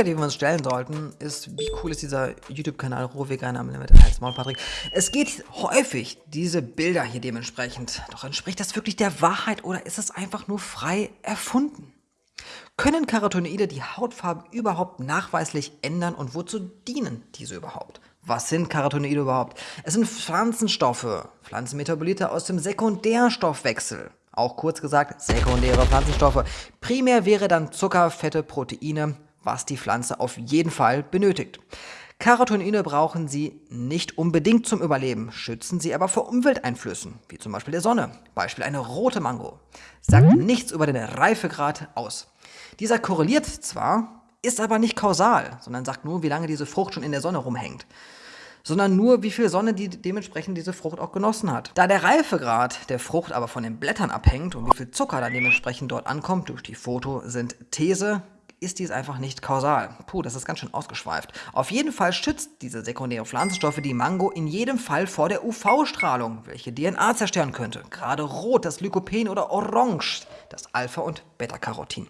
Frage, die wir uns stellen sollten, ist, wie cool ist dieser YouTube-Kanal Rohveganer mit als Maul Patrick? Es geht häufig diese Bilder hier dementsprechend. Doch entspricht das wirklich der Wahrheit oder ist es einfach nur frei erfunden? Können Carotinoide die Hautfarbe überhaupt nachweislich ändern und wozu dienen diese überhaupt? Was sind Carotinoide überhaupt? Es sind Pflanzenstoffe, Pflanzenmetabolite aus dem Sekundärstoffwechsel. Auch kurz gesagt, sekundäre Pflanzenstoffe. Primär wäre dann Zucker, Fette, Proteine, was die Pflanze auf jeden Fall benötigt. Carotinoide brauchen sie nicht unbedingt zum Überleben, schützen sie aber vor Umwelteinflüssen, wie zum Beispiel der Sonne. Beispiel eine rote Mango. Sagt nichts über den Reifegrad aus. Dieser korreliert zwar, ist aber nicht kausal, sondern sagt nur, wie lange diese Frucht schon in der Sonne rumhängt sondern nur, wie viel Sonne die dementsprechend diese Frucht auch genossen hat. Da der Reifegrad der Frucht aber von den Blättern abhängt und wie viel Zucker dann dementsprechend dort ankommt durch die Photosynthese, ist dies einfach nicht kausal. Puh, das ist ganz schön ausgeschweift. Auf jeden Fall schützt diese sekundäre Pflanzenstoffe die Mango in jedem Fall vor der UV-Strahlung, welche DNA zerstören könnte. Gerade rot das Lykopen oder orange das Alpha- und Beta-Carotin.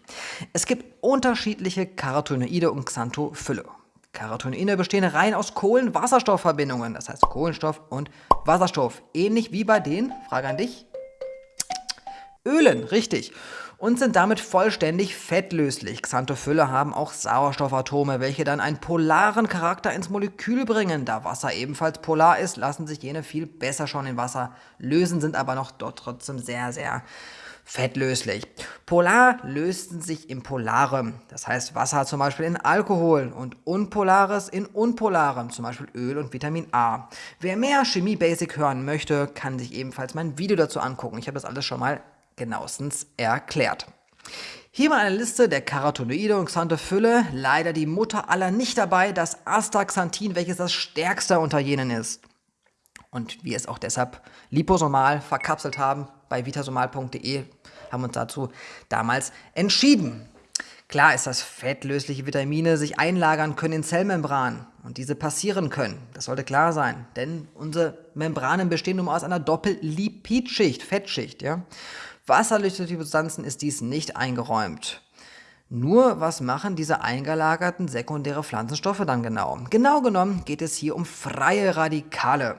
Es gibt unterschiedliche Carotinoide und Xanthophylle. Carotinoide bestehen rein aus Kohlenwasserstoffverbindungen, das heißt Kohlenstoff und Wasserstoff. Ähnlich wie bei den, Frage an dich, Ölen, richtig. Und sind damit vollständig fettlöslich. Xanthophylle haben auch Sauerstoffatome, welche dann einen polaren Charakter ins Molekül bringen. Da Wasser ebenfalls polar ist, lassen sich jene viel besser schon in Wasser lösen, sind aber noch dort trotzdem sehr, sehr fettlöslich. Polar lösten sich in Polarem, das heißt Wasser zum Beispiel in Alkohol und Unpolares in Unpolarem, zum Beispiel Öl und Vitamin A. Wer mehr Chemie Basic hören möchte, kann sich ebenfalls mein Video dazu angucken. Ich habe das alles schon mal genauestens erklärt. Hier mal eine Liste der Carotinoide und Xanthophylle. Leider die Mutter aller nicht dabei, das Astaxanthin, welches das stärkste unter jenen ist. Und wir es auch deshalb liposomal verkapselt haben, bei vitasomal.de haben uns dazu damals entschieden. Klar ist, dass fettlösliche Vitamine sich einlagern können in Zellmembranen und diese passieren können. Das sollte klar sein, denn unsere Membranen bestehen nun aus einer Doppellipidschicht, Fettschicht. Ja? Wasserlösliche Substanzen ist dies nicht eingeräumt. Nur was machen diese eingelagerten sekundäre Pflanzenstoffe dann genau? Genau genommen geht es hier um freie Radikale.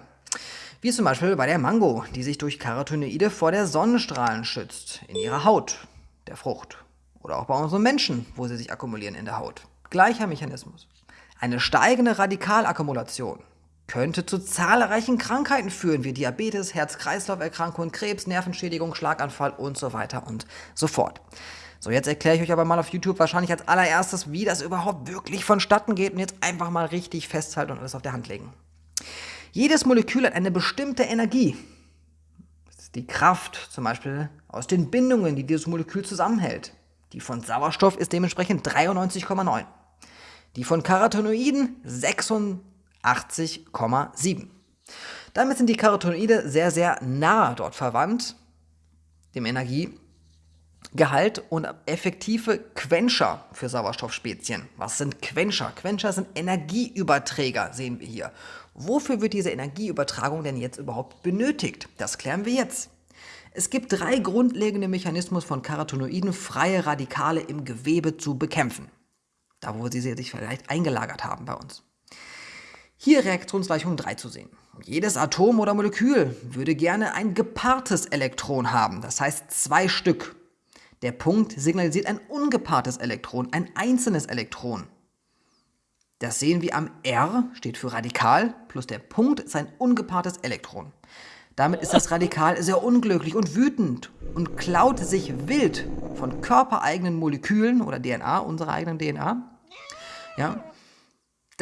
Wie zum Beispiel bei der Mango, die sich durch Carotinoide vor der Sonnenstrahlen schützt, in ihrer Haut, der Frucht. Oder auch bei unseren Menschen, wo sie sich akkumulieren in der Haut. Gleicher Mechanismus. Eine steigende Radikalakkumulation könnte zu zahlreichen Krankheiten führen, wie Diabetes, Herz-Kreislauf-Erkrankungen, Krebs, Nervenschädigung, Schlaganfall und so weiter und so fort. So, jetzt erkläre ich euch aber mal auf YouTube wahrscheinlich als allererstes, wie das überhaupt wirklich vonstatten geht und jetzt einfach mal richtig festhalten und alles auf der Hand legen. Jedes Molekül hat eine bestimmte Energie. Das ist die Kraft zum Beispiel aus den Bindungen, die dieses Molekül zusammenhält. Die von Sauerstoff ist dementsprechend 93,9. Die von Carotinoiden 86,7. Damit sind die Carotinoide sehr, sehr nah dort verwandt, dem Energiegehalt und effektive Quencher für Sauerstoffspezien. Was sind Quencher? Quencher sind Energieüberträger, sehen wir hier. Wofür wird diese Energieübertragung denn jetzt überhaupt benötigt? Das klären wir jetzt. Es gibt drei grundlegende Mechanismen von Carotinoiden, freie Radikale im Gewebe zu bekämpfen. Da, wo sie sich vielleicht eingelagert haben bei uns. Hier Reaktionsgleichung 3 zu sehen. Jedes Atom oder Molekül würde gerne ein gepaartes Elektron haben, das heißt zwei Stück. Der Punkt signalisiert ein ungepaartes Elektron, ein einzelnes Elektron. Das sehen wir am R, steht für Radikal, plus der Punkt ist ein ungepaartes Elektron. Damit ist das Radikal sehr unglücklich und wütend und klaut sich wild von körpereigenen Molekülen oder DNA, unserer eigenen DNA, ja,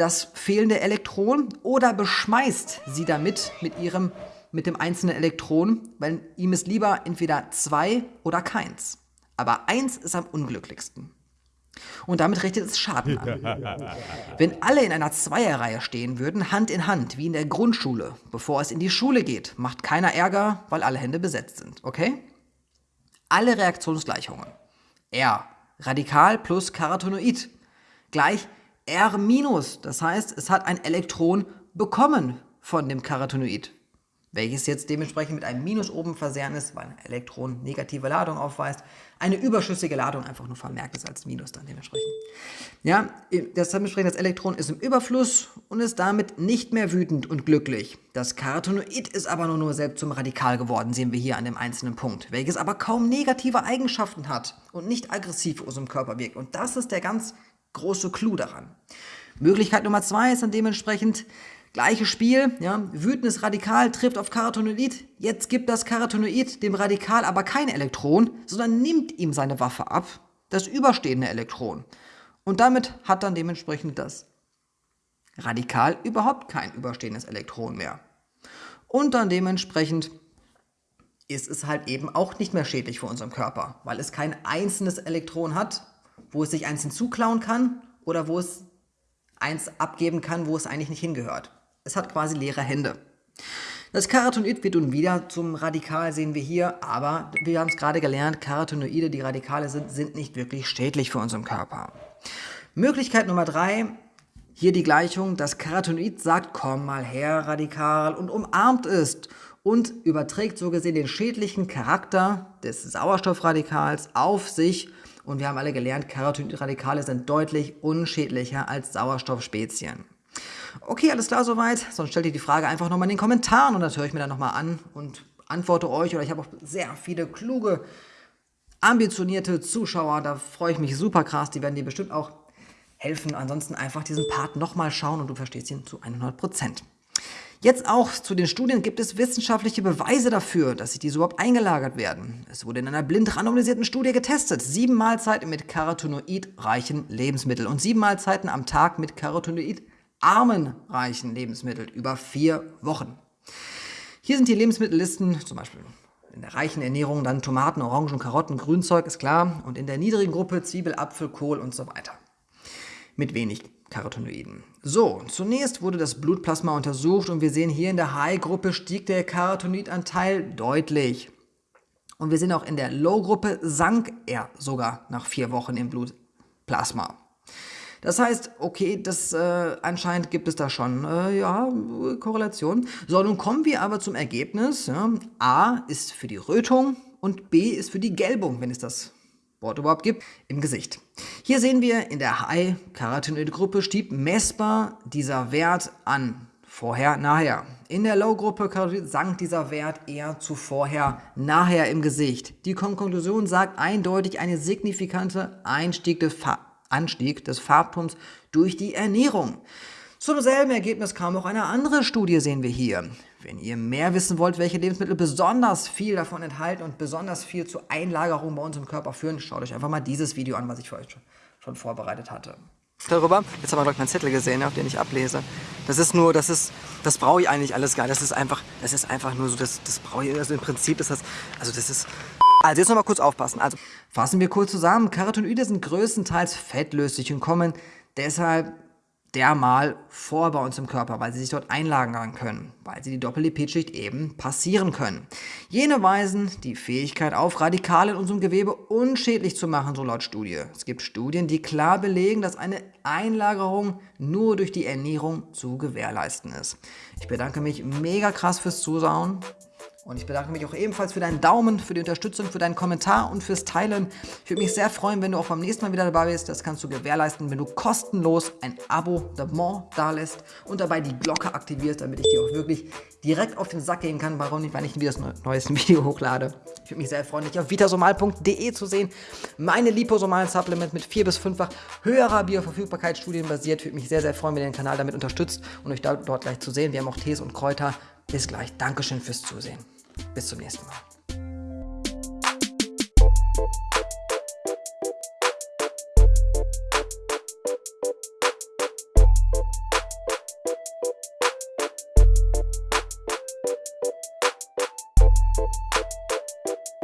das fehlende Elektron oder beschmeißt sie damit mit, ihrem, mit dem einzelnen Elektron, weil ihm ist lieber entweder zwei oder keins. Aber eins ist am unglücklichsten. Und damit richtet es Schaden an. Wenn alle in einer Zweierreihe stehen würden, Hand in Hand, wie in der Grundschule, bevor es in die Schule geht, macht keiner Ärger, weil alle Hände besetzt sind, okay? Alle Reaktionsgleichungen. R, Radikal plus Carotinoid, gleich R das heißt, es hat ein Elektron bekommen von dem Carotinoid. welches jetzt dementsprechend mit einem Minus oben versehen ist, weil ein Elektron negative Ladung aufweist, eine überschüssige Ladung einfach nur vermerkt ist als Minus dann dementsprechend. Ja, das dementsprechend das Elektron ist im Überfluss und ist damit nicht mehr wütend und glücklich. Das Carotenoid ist aber nur, nur selbst zum Radikal geworden, sehen wir hier an dem einzelnen Punkt, welches aber kaum negative Eigenschaften hat und nicht aggressiv auf unserem Körper wirkt. Und das ist der ganz große Clou daran. Möglichkeit Nummer zwei ist dann dementsprechend, Gleiches Spiel, ja, wütendes Radikal trifft auf Carotenoid. Jetzt gibt das Carotenoid dem Radikal aber kein Elektron, sondern nimmt ihm seine Waffe ab, das überstehende Elektron. Und damit hat dann dementsprechend das Radikal überhaupt kein überstehendes Elektron mehr. Und dann dementsprechend ist es halt eben auch nicht mehr schädlich für unseren Körper, weil es kein einzelnes Elektron hat, wo es sich eins hinzuklauen kann oder wo es eins abgeben kann, wo es eigentlich nicht hingehört. Es hat quasi leere Hände. Das Carotenoid wird nun wieder zum Radikal, sehen wir hier, aber wir haben es gerade gelernt, Carotenoide, die Radikale sind, sind nicht wirklich schädlich für unseren Körper. Möglichkeit Nummer drei, hier die Gleichung, das Carotenoid sagt, komm mal her, Radikal, und umarmt es und überträgt so gesehen den schädlichen Charakter des Sauerstoffradikals auf sich und wir haben alle gelernt, Carotenoid-Radikale sind deutlich unschädlicher als Sauerstoffspezien. Okay, alles klar soweit. Sonst stellt ihr die Frage einfach nochmal in den Kommentaren und das höre ich mir dann nochmal an und antworte euch. Oder ich habe auch sehr viele kluge, ambitionierte Zuschauer. Da freue ich mich super krass. Die werden dir bestimmt auch helfen. Ansonsten einfach diesen Part nochmal schauen und du verstehst ihn zu 100 Prozent. Jetzt auch zu den Studien gibt es wissenschaftliche Beweise dafür, dass sich diese überhaupt eingelagert werden. Es wurde in einer blind randomisierten Studie getestet. Sieben Mahlzeiten mit Carotenoid-reichen Lebensmitteln und sieben Mahlzeiten am Tag mit Carotenoid armenreichen Lebensmittel über vier Wochen. Hier sind die Lebensmittellisten, zum Beispiel in der reichen Ernährung dann Tomaten, Orangen, Karotten, Grünzeug, ist klar. Und in der niedrigen Gruppe Zwiebel, Apfel, Kohl und so weiter. Mit wenig Carotenoiden. So, zunächst wurde das Blutplasma untersucht und wir sehen hier in der High-Gruppe stieg der Carotenoidanteil deutlich. Und wir sehen auch in der Low-Gruppe sank er sogar nach vier Wochen im Blutplasma. Das heißt, okay, das äh, anscheinend gibt es da schon äh, ja, Korrelation. So, nun kommen wir aber zum Ergebnis. Ja. A ist für die Rötung und B ist für die Gelbung, wenn es das Wort überhaupt gibt, im Gesicht. Hier sehen wir in der High-Carotenoid-Gruppe stieg messbar dieser Wert an. Vorher, nachher. In der Low-Gruppe sank dieser Wert eher zu vorher, nachher im Gesicht. Die Konklusion sagt eindeutig eine signifikante Einstieg des Anstieg des Farbtons durch die Ernährung. Zum selben Ergebnis kam auch eine andere Studie, sehen wir hier. Wenn ihr mehr wissen wollt, welche Lebensmittel besonders viel davon enthalten und besonders viel zur Einlagerung bei uns im Körper führen, schaut euch einfach mal dieses Video an, was ich für euch schon vorbereitet hatte. Darüber, jetzt haben wir, ich, meinen Zettel gesehen, auf den ich ablese. Das ist nur, das ist, das brauche ich eigentlich alles gar nicht. Das ist einfach, das ist einfach nur so, das, das brauche ich, also im Prinzip ist das, also das ist, also jetzt noch mal kurz aufpassen. Also fassen wir kurz zusammen. Carotenoide sind größtenteils fettlöslich und kommen deshalb dermal vor bei uns im Körper, weil sie sich dort einlagern können, weil sie die Doppellipid-Schicht eben passieren können. Jene weisen die Fähigkeit auf, Radikale in unserem Gewebe unschädlich zu machen, so laut Studie. Es gibt Studien, die klar belegen, dass eine Einlagerung nur durch die Ernährung zu gewährleisten ist. Ich bedanke mich mega krass fürs Zuschauen. Und ich bedanke mich auch ebenfalls für deinen Daumen, für die Unterstützung, für deinen Kommentar und fürs Teilen. Ich würde mich sehr freuen, wenn du auch beim nächsten Mal wieder dabei bist. Das kannst du gewährleisten, wenn du kostenlos ein Abo-Abonnement da lässt und dabei die Glocke aktivierst, damit ich dir auch wirklich direkt auf den Sack gehen kann, warum nicht, wenn ich wieder das neueste Video hochlade. Ich würde mich sehr freuen, dich auf vitasomal.de zu sehen. Meine liposomalen Supplement mit 4 bis 5-fach höherer Bioverfügbarkeit studienbasiert. Ich würde mich sehr, sehr freuen, wenn ihr den Kanal damit unterstützt und euch dort gleich zu sehen. Wir haben auch Tees und Kräuter bis gleich. Dankeschön fürs Zusehen. Bis zum nächsten Mal.